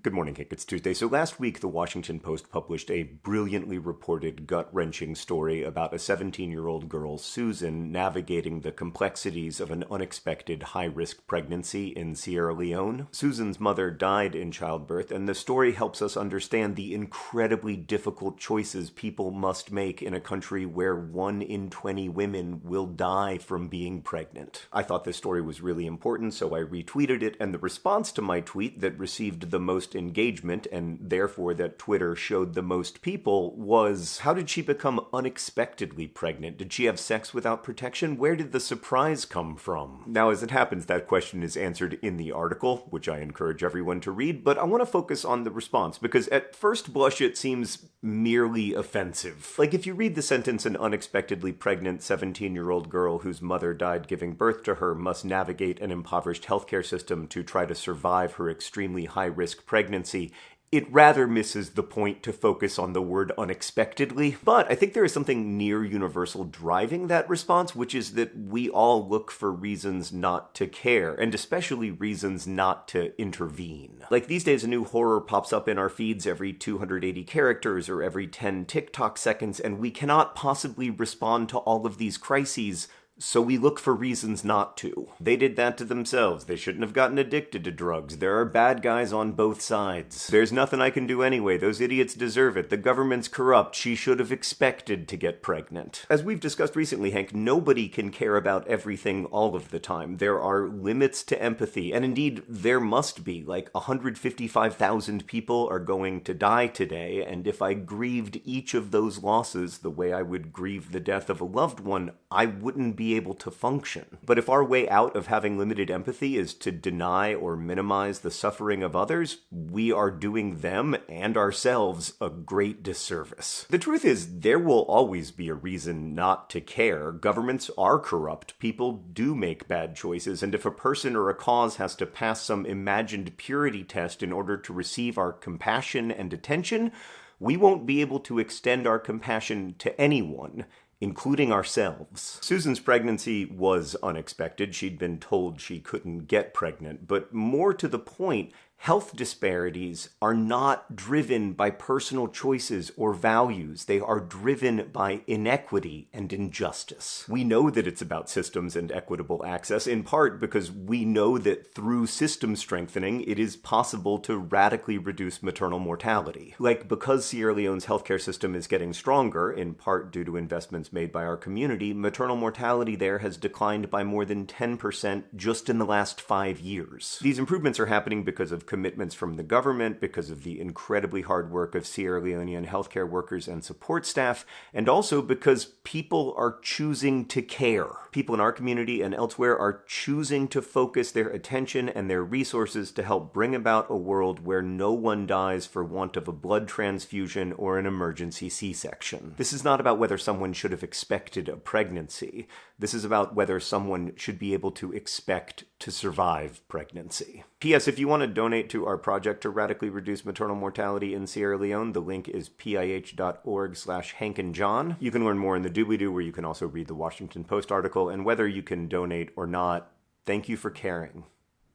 Good morning, Hank. It's Tuesday. So last week, the Washington Post published a brilliantly reported, gut wrenching story about a 17 year old girl, Susan, navigating the complexities of an unexpected high risk pregnancy in Sierra Leone. Susan's mother died in childbirth, and the story helps us understand the incredibly difficult choices people must make in a country where one in 20 women will die from being pregnant. I thought this story was really important, so I retweeted it, and the response to my tweet that received the most most engagement and therefore that Twitter showed the most people was how did she become unexpectedly pregnant? Did she have sex without protection? Where did the surprise come from? Now, as it happens, that question is answered in the article, which I encourage everyone to read, but I want to focus on the response because at first blush it seems merely offensive. Like if you read the sentence, an unexpectedly pregnant 17 year old girl whose mother died giving birth to her must navigate an impoverished healthcare system to try to survive her extremely high risk pregnancy pregnancy, it rather misses the point to focus on the word unexpectedly. But I think there is something near universal driving that response, which is that we all look for reasons not to care, and especially reasons not to intervene. Like these days, a new horror pops up in our feeds every 280 characters or every 10 TikTok seconds, and we cannot possibly respond to all of these crises so we look for reasons not to. They did that to themselves. They shouldn't have gotten addicted to drugs. There are bad guys on both sides. There's nothing I can do anyway. Those idiots deserve it. The government's corrupt. She should have expected to get pregnant. As we've discussed recently, Hank, nobody can care about everything all of the time. There are limits to empathy, and indeed, there must be. Like 155,000 people are going to die today, and if I grieved each of those losses the way I would grieve the death of a loved one, I wouldn't be able to function. But if our way out of having limited empathy is to deny or minimize the suffering of others, we are doing them and ourselves a great disservice. The truth is, there will always be a reason not to care. Governments are corrupt, people do make bad choices, and if a person or a cause has to pass some imagined purity test in order to receive our compassion and attention, we won't be able to extend our compassion to anyone including ourselves. Susan's pregnancy was unexpected. She'd been told she couldn't get pregnant, but more to the point, Health disparities are not driven by personal choices or values. They are driven by inequity and injustice. We know that it's about systems and equitable access, in part because we know that through system strengthening, it is possible to radically reduce maternal mortality. Like, because Sierra Leone's healthcare system is getting stronger, in part due to investments made by our community, maternal mortality there has declined by more than 10% just in the last five years. These improvements are happening because of commitments from the government, because of the incredibly hard work of Sierra Leonean healthcare workers and support staff, and also because people are choosing to care. People in our community and elsewhere are choosing to focus their attention and their resources to help bring about a world where no one dies for want of a blood transfusion or an emergency C section. This is not about whether someone should have expected a pregnancy. This is about whether someone should be able to expect to survive pregnancy. P.S. If you want to donate to our project to radically reduce maternal mortality in Sierra Leone, the link is pih.org slash Hank and John. You can learn more in the doobly-doo where you can also read the Washington Post article, and whether you can donate or not, thank you for caring.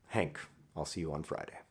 Hank, I'll see you on Friday.